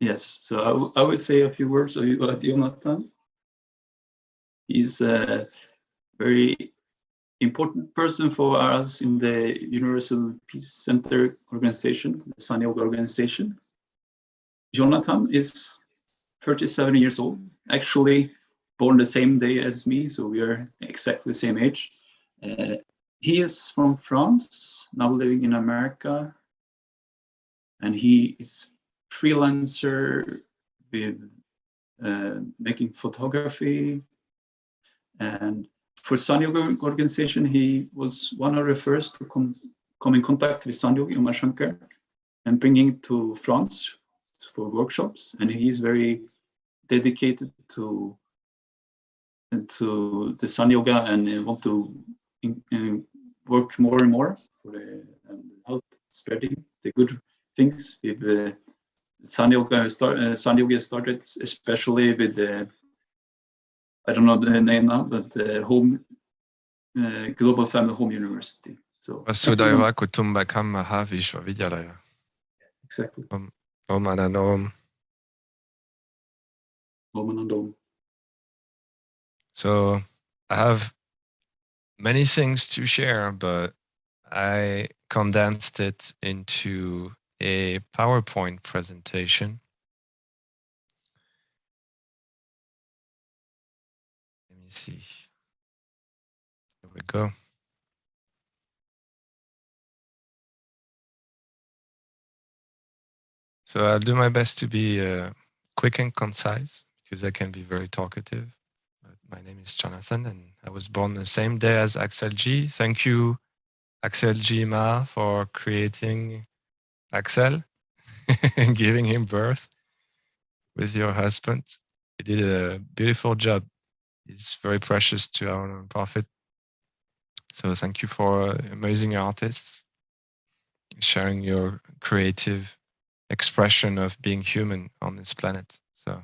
Yes, so I, I would say a few words about Jonathan. He's a very important person for us in the Universal Peace Center organization, the Sun Yoga organization. Jonathan is 37 years old, actually born the same day as me, so we are exactly the same age. Uh, he is from France, now living in America, and he is freelancer with uh, making photography. And for Sun Yoga organization, he was one of the first to come, come in contact with Sunyogi Umashankar and bringing to France for workshops. And he is very dedicated to to the Sun Yoga and want to in, in work more and more for the, and help spreading the good things with uh, Sun Yoga. Start, uh, Yoga started especially with the I don't know the name now, but uh, home uh, Global Family Home University. So Vasudhaiva Kutumbakam Mahavishwavidyalaya. Exactly. Om, om Anandom. Om Anandom. So I have many things to share, but I condensed it into a PowerPoint presentation. Let me see. There we go. So I'll do my best to be uh, quick and concise because I can be very talkative. But my name is Jonathan and I was born the same day as Axel G. Thank you, Axel G. Ma, for creating Axel giving him birth with your husband. You did a beautiful job. It's very precious to our profit. So thank you for amazing artists sharing your creative expression of being human on this planet. So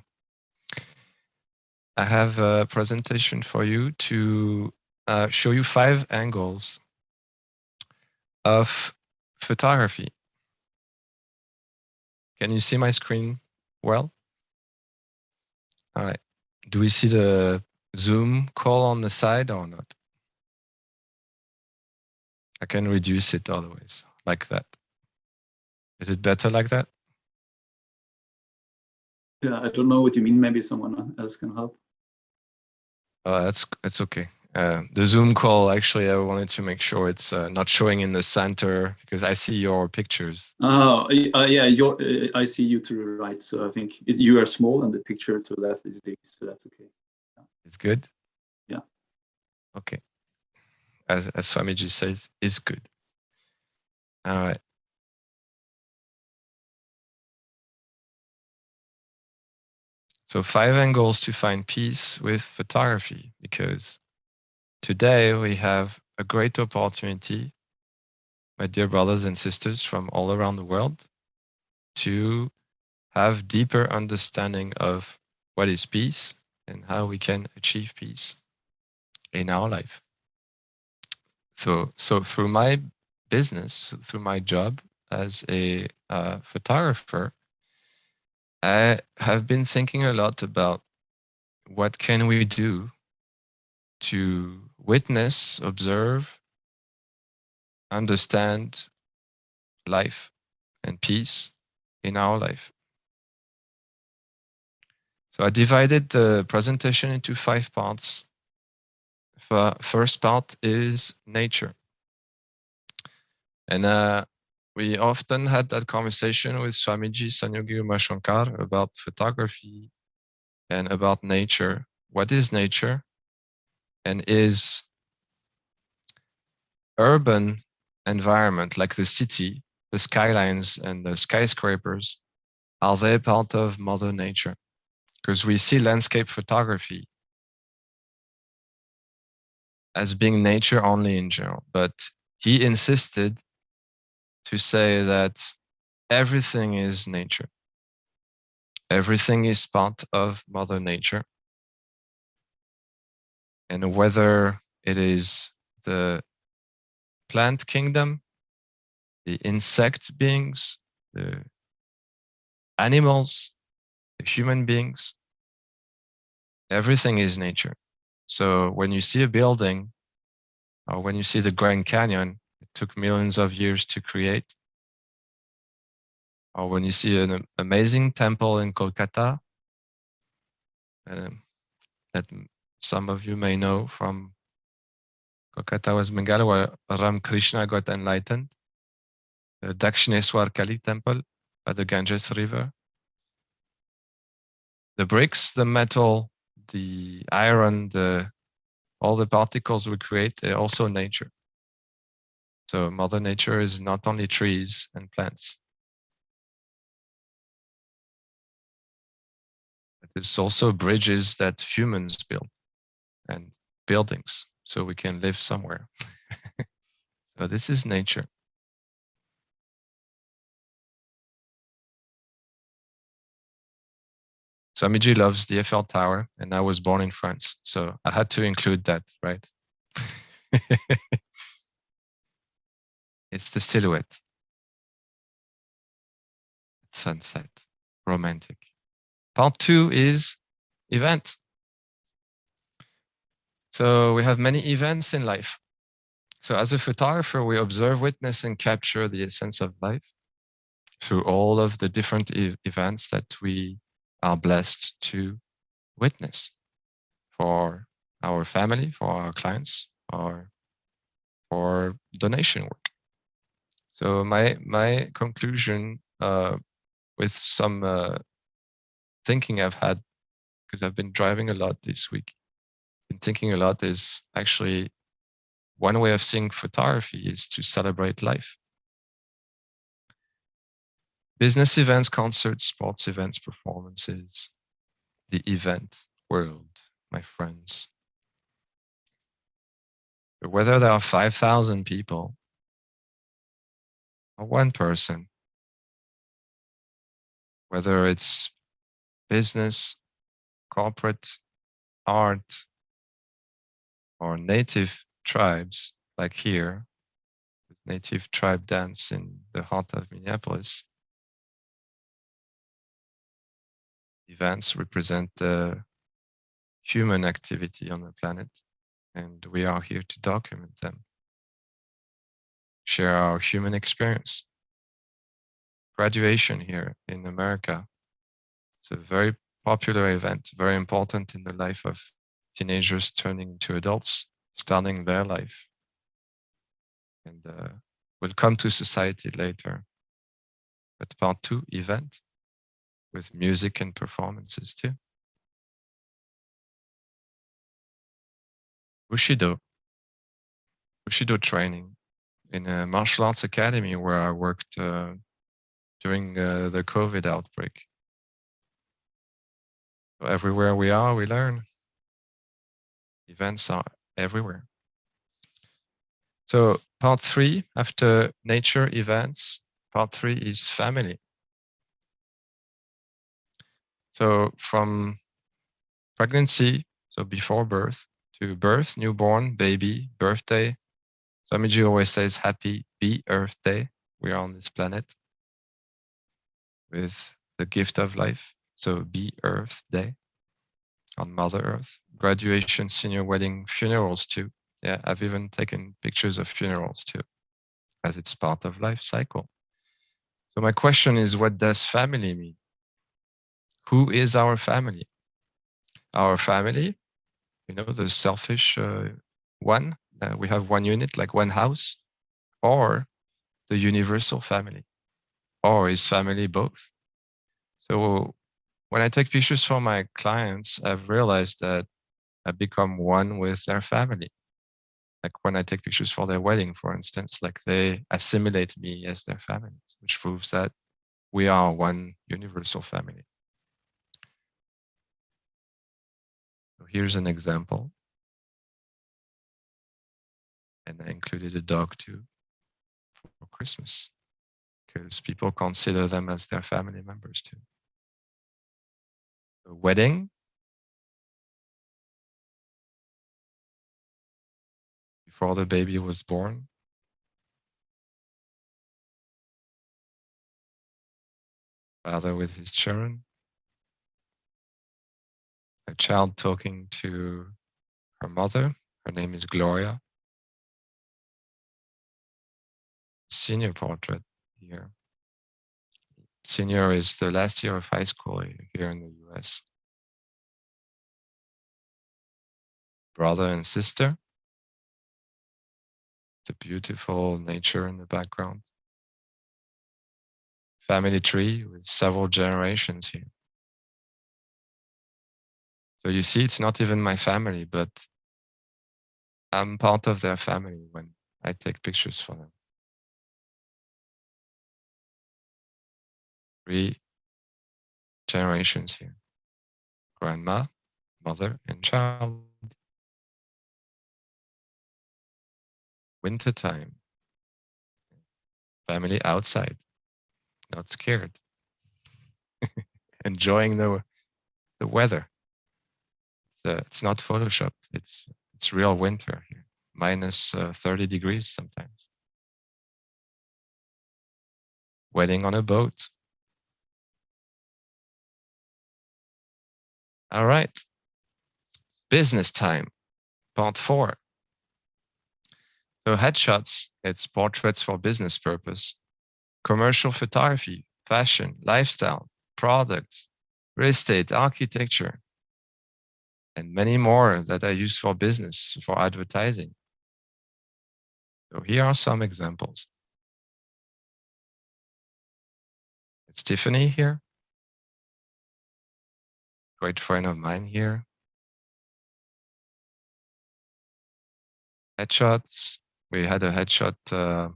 I have a presentation for you to uh, show you five angles of photography. Can you see my screen well? All right. Do we see the Zoom call on the side or not? I can reduce it otherwise, like that. Is it better like that? Yeah, I don't know what you mean. Maybe someone else can help. Uh, that's that's okay. Uh, the Zoom call, actually, I wanted to make sure it's uh, not showing in the center because I see your pictures. Oh, uh, yeah, your, uh, I see you to the right. So I think it, you are small and the picture to the left is big. So that's okay. Yeah. It's good? Yeah. Okay. As, as Swamiji says, is good. All right. So five angles to find peace with photography, because today we have a great opportunity, my dear brothers and sisters from all around the world, to have deeper understanding of what is peace and how we can achieve peace in our life. So, so through my business, through my job as a uh, photographer, I have been thinking a lot about what can we do to witness, observe, understand life and peace in our life. So I divided the presentation into five parts. The first part is nature. And uh, we often had that conversation with Swamiji Sunyogi Umashankar about photography and about nature. What is nature? And is urban environment like the city, the skylines and the skyscrapers, are they part of mother nature? Because we see landscape photography as being nature only in general, but he insisted to say that everything is nature. Everything is part of Mother Nature. And whether it is the plant kingdom, the insect beings, the animals, the human beings, everything is nature. So when you see a building or when you see the Grand Canyon, it took millions of years to create. Or when you see an amazing temple in Kolkata, um, that some of you may know from Kolkata, West Bengal, where Ram Krishna got enlightened. The Dakshineswar Kali temple by the Ganges River. The bricks, the metal, the iron, the all the particles we create, they're also nature. So Mother Nature is not only trees and plants. It's also bridges that humans build and buildings so we can live somewhere. so this is nature. Swamiji loves the Eiffel Tower and I was born in France. So I had to include that, right? it's the silhouette. Sunset, romantic. Part two is event. So we have many events in life. So as a photographer, we observe, witness, and capture the essence of life through all of the different e events that we are blessed to witness for our family, for our clients, or for donation work. So my my conclusion uh, with some uh, thinking I've had because I've been driving a lot this week. Been thinking a lot is actually one way of seeing photography is to celebrate life. Business events, concerts, sports events, performances, the event world, my friends. Whether there are 5,000 people or one person, whether it's business, corporate, art, or native tribes, like here, with native tribe dance in the heart of Minneapolis, events represent the human activity on the planet, and we are here to document them, share our human experience. Graduation here in America it's a very popular event, very important in the life of teenagers turning into adults, starting their life. And uh, we'll come to society later. But part two, event, with music and performances too. Bushido. Bushido training in a martial arts academy where I worked uh, during uh, the COVID outbreak. Everywhere we are, we learn. Events are everywhere. So part three, after nature events, part three is family. So from pregnancy, so before birth, to birth, newborn, baby, birthday. Swamiji always says happy be Earth Day. We are on this planet with the gift of life. So be Earth Day on Mother Earth. Graduation, senior wedding, funerals too. Yeah, I've even taken pictures of funerals too, as it's part of life cycle. So my question is, what does family mean? Who is our family? Our family, you know, the selfish uh, one, uh, we have one unit, like one house, or the universal family, or is family both? So when I take pictures for my clients, I've realized that I become one with their family. Like when I take pictures for their wedding, for instance, like they assimilate me as their family, which proves that we are one universal family. So here's an example. And I included a dog too for Christmas because people consider them as their family members too wedding. Before the baby was born. Father with his children. a child talking to her mother. Her name is Gloria. Senior portrait here. Senior is the last year of high school here in the US. Brother and sister. The beautiful nature in the background. Family tree with several generations here. So you see, it's not even my family, but I'm part of their family when I take pictures for them. Three generations here. Grandma, mother, and child. Wintertime. Family outside, not scared. Enjoying the, the weather. It's, uh, it's not photoshopped. It's it's real winter here, minus, uh, 30 degrees sometimes. Wedding on a boat. All right. Business time, part four. So headshots, it's portraits for business purpose, commercial photography, fashion, lifestyle, products, real estate, architecture, and many more that are used for business, for advertising. So here are some examples. It's Tiffany here. Great friend of mine here. Headshots. We had a headshot uh,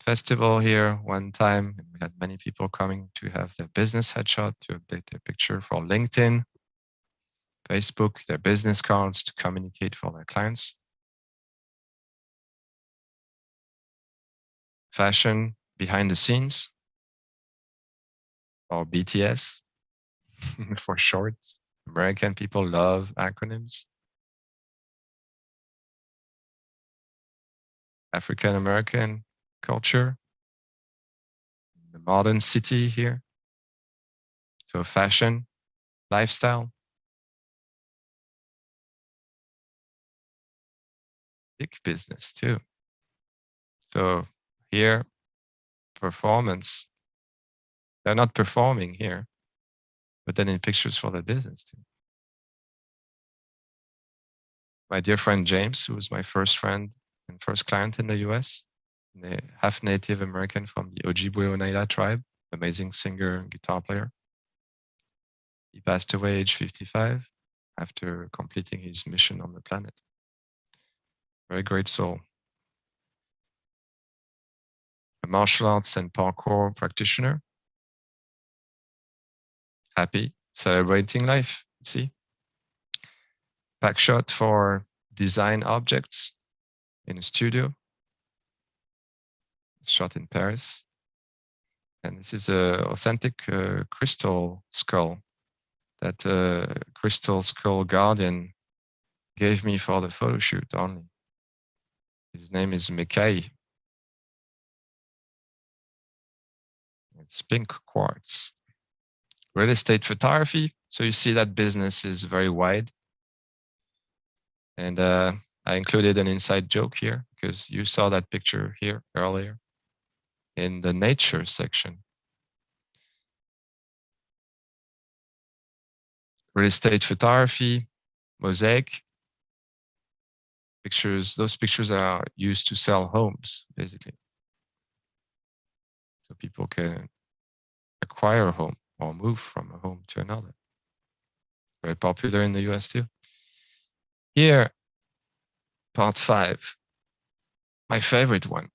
festival here one time. We had many people coming to have their business headshot to update their picture for LinkedIn. Facebook, their business cards to communicate for their clients. Fashion behind the scenes or BTS for short. American people love acronyms. African American culture, the modern city here. So fashion, lifestyle, big business too. So here, performance, they're not performing here, but then in pictures for the business too. My dear friend James, who was my first friend and first client in the US, the half Native American from the Ojibwe Oneida tribe, amazing singer and guitar player. He passed away age 55 after completing his mission on the planet. Very great soul. A martial arts and parkour practitioner. Happy, celebrating life, see? Pack shot for design objects in a studio. Shot in Paris. And this is a authentic uh, crystal skull that uh, Crystal Skull Guardian gave me for the photo shoot only. His name is Mikai. It's pink quartz. Real estate photography. So you see that business is very wide. And uh, I included an inside joke here because you saw that picture here earlier in the nature section. Real estate photography, mosaic, pictures, those pictures are used to sell homes, basically. So people can acquire a home or move from a home to another. Very popular in the US too. Here, part five, my favorite one.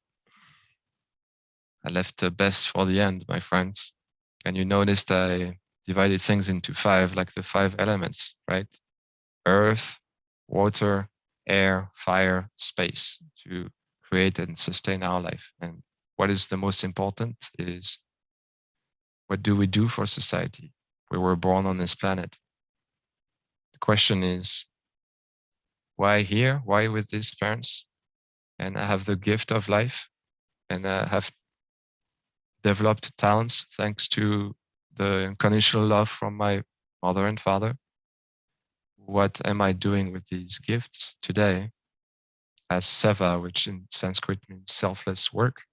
I left the best for the end, my friends. And you noticed I divided things into five, like the five elements, right? Earth, water, air, fire, space to create and sustain our life. And what is the most important is what do we do for society? We were born on this planet. The question is, why here? Why with these parents? And I have the gift of life and I have developed talents thanks to the unconditional love from my mother and father. what am I doing with these gifts today as seva, which in Sanskrit means selfless work.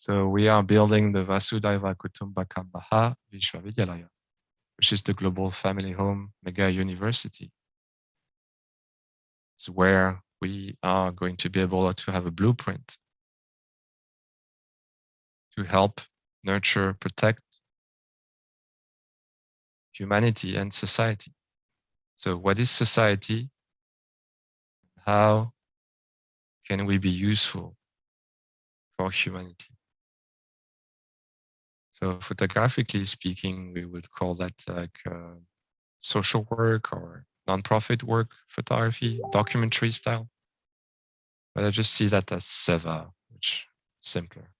So we are building the Vasudhaiva Kutumbakam Maha Vishwavidyalaya, which is the global family home mega university. It's where we are going to be able to have a blueprint to help nurture, protect humanity and society. So what is society? How can we be useful for humanity? So photographically speaking, we would call that like uh, social work or nonprofit work photography, documentary style. But I just see that as seva, which simpler.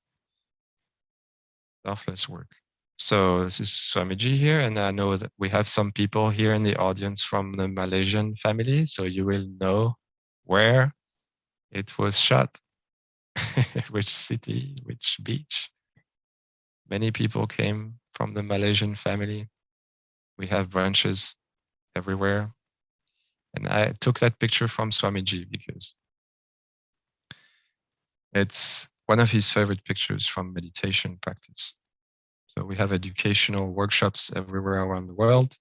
Selfless work. So this is Swamiji here, and I know that we have some people here in the audience from the Malaysian family, so you will know where it was shot, which city, which beach. Many people came from the Malaysian family. We have branches everywhere. And I took that picture from Swamiji because it's one of his favorite pictures from meditation practice. So we have educational workshops everywhere around the world.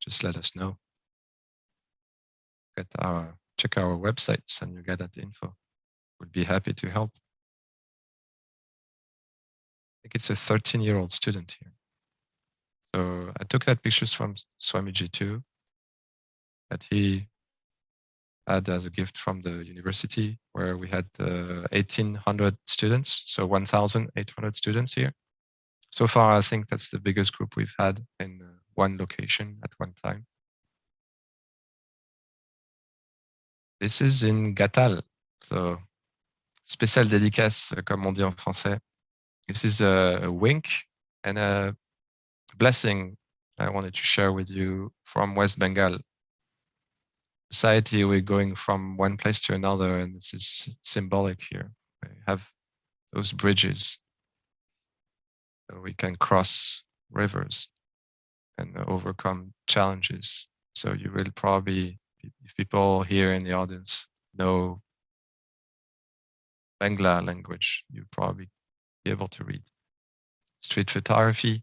Just let us know. Get our check our websites and you get that info. We'd be happy to help. Think it's a 13 year old student here. So I took that pictures from Swamiji too, that he had as a gift from the university where we had uh, 1800 students, so 1,800 students here. So far, I think that's the biggest group we've had in uh, one location at one time. This is in Ghatal. So, spécial dédicace, comme on dit en français. This is a, a wink and a blessing I wanted to share with you from West Bengal. Society, we're going from one place to another, and this is symbolic here. We have those bridges so we can cross rivers and overcome challenges. So you will probably, if people here in the audience know Bangla language, you probably be able to read. Street photography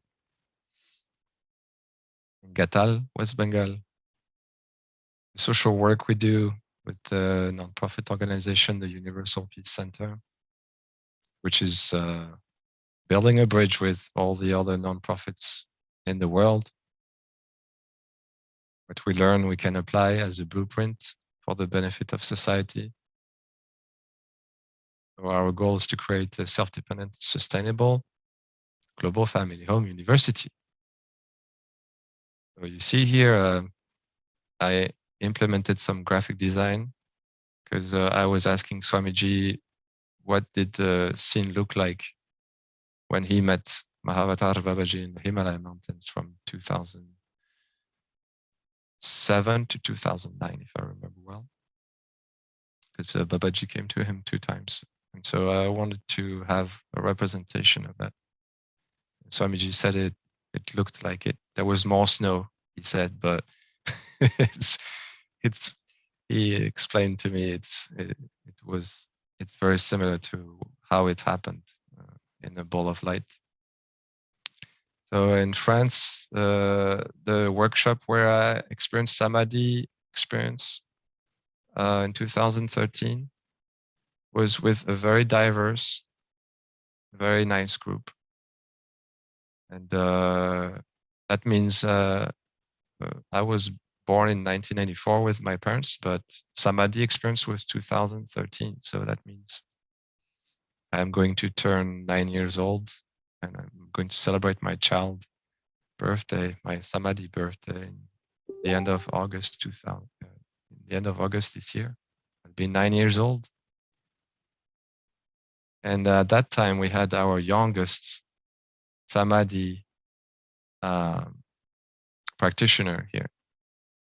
in Ghatal, West Bengal. Social work we do with the nonprofit organization, the Universal Peace Center, which is uh, building a bridge with all the other nonprofits in the world. What we learn, we can apply as a blueprint for the benefit of society. Our goal is to create a self-dependent, sustainable, global family home university. So you see here, uh, I implemented some graphic design because uh, I was asking Swamiji, what did the scene look like when he met Mahavatar Babaji in the Himalaya mountains from 2007 to 2009, if I remember well. Because uh, Babaji came to him two times. And so I wanted to have a representation of that. Swamiji said it, it looked like it. There was more snow, he said, but it's, it's, he explained to me it's, it, it was, it's very similar to how it happened in a ball of light. So in France, uh, the workshop where I experienced Samadhi experience uh, in 2013 was with a very diverse, very nice group. And uh, that means uh, uh, I was born in 1994 with my parents, but Samadhi experience was 2013. So that means I'm going to turn nine years old and I'm going to celebrate my child birthday, my Samadhi birthday in the end of August 2000, uh, the end of August this year. I'll be nine years old. And at that time we had our youngest Samadhi um, practitioner here,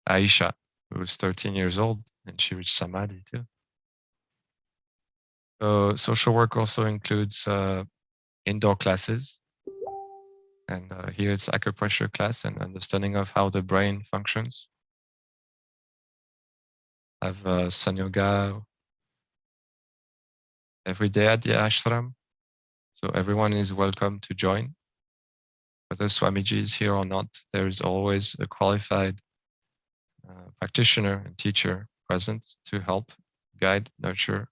Aisha, who was 13 years old and she reached Samadhi too. So social work also includes uh, indoor classes. And uh, here it's acupressure class and understanding of how the brain functions. have uh, Sanyoga every day at the ashram. So everyone is welcome to join. Whether Swamiji is here or not, there is always a qualified uh, practitioner and teacher present to help, guide, nurture.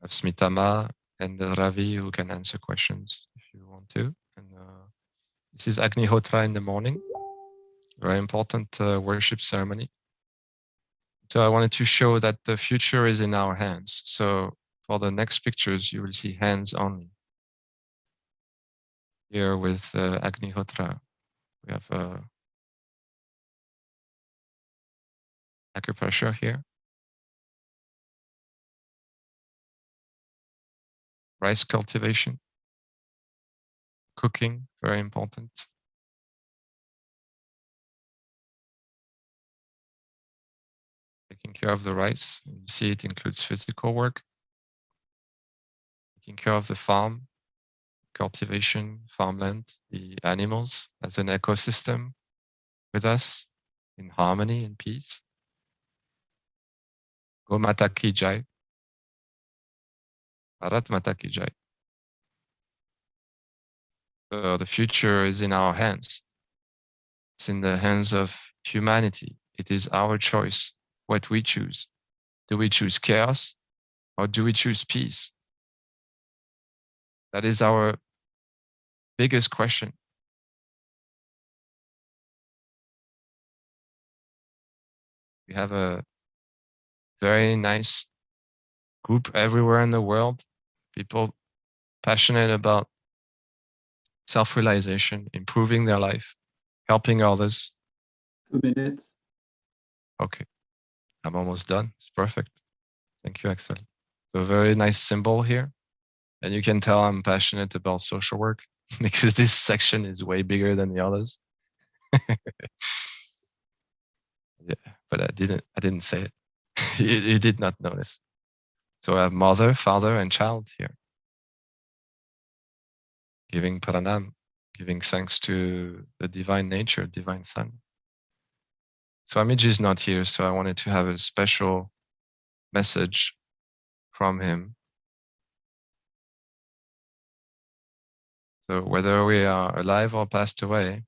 Have Smitama and Ravi who can answer questions if you want to. And uh, this is Agnihotra in the morning, very important uh, worship ceremony. So I wanted to show that the future is in our hands. So for the next pictures, you will see hands only. Here with uh, Agnihotra, we have uh, acupressure here. Rice cultivation. Cooking, very important. Care of the rice. You see it includes physical work. Taking care of the farm, cultivation, farmland, the animals as an ecosystem with us in harmony and peace. Gomata ki jai. Bharat Mata ki jai. Uh, the future is in our hands. It's in the hands of humanity. It is our choice what we choose. Do we choose chaos or do we choose peace? That is our biggest question. We have a very nice group everywhere in the world, people passionate about self-realization, improving their life, helping others. Two minutes. Okay, I'm almost done. It's perfect. Thank you, Axel. So very nice symbol here. And you can tell I'm passionate about social work because this section is way bigger than the others. yeah, but I didn't I didn't say it. you, you did not notice. So I have mother, father, and child here. Giving pranam, giving thanks to the divine nature, divine sun. Swamiji is not here, so I wanted to have a special message from him. So whether we are alive or passed away,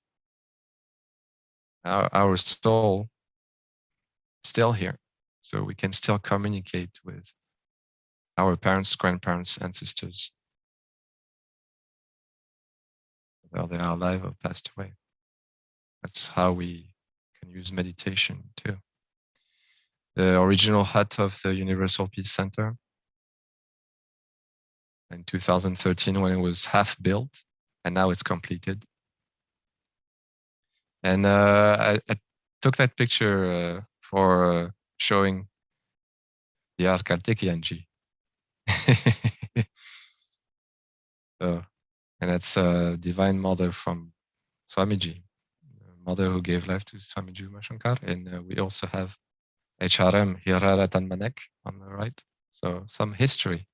our, our soul still here. So we can still communicate with our parents, grandparents, ancestors, whether they are alive or passed away. That's how we use meditation too. The original hut of the Universal Peace Center in 2013 when it was half built and now it's completed. And uh, I, I, took that picture uh, for uh, showing the Karthikeyanji. so, and that's a divine mother from Swamiji, mother who gave life to Swamiji Umashankar. And uh, we also have HRM Hiraratan Manek on the right. So some history.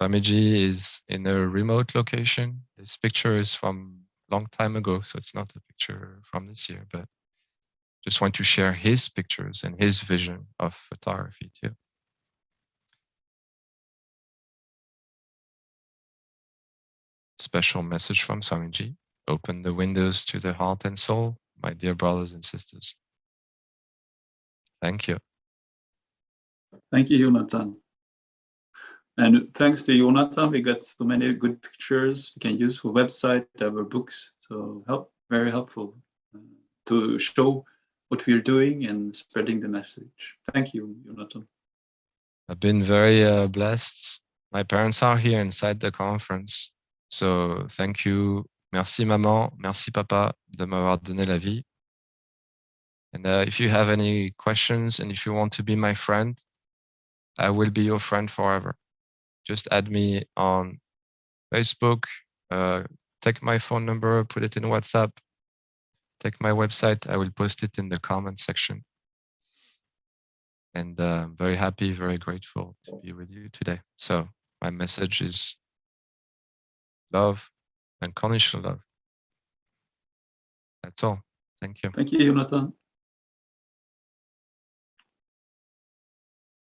Swamiji is in a remote location. This picture is from long time ago, so it's not a picture from this year, but just want to share his pictures and his vision of photography too. Special message from Swamiji. Open the windows to the heart and soul, my dear brothers and sisters. Thank you. Thank you, Jonathan. And thanks to Jonathan, we got so many good pictures we can use for website, our books. So help, very helpful uh, to show what we're doing and spreading the message. Thank you, Jonathan. I've been very uh, blessed. My parents are here inside the conference. So thank you. Merci maman, merci papa de m'avoir donné la vie. And uh, if you have any questions and if you want to be my friend, I will be your friend forever. Just add me on Facebook, uh, take my phone number, put it in WhatsApp, take my website. I will post it in the comment section. And uh, I'm very happy, very grateful to be with you today. So my message is love, unconditional love. That's all. Thank you. Thank you, Jonathan.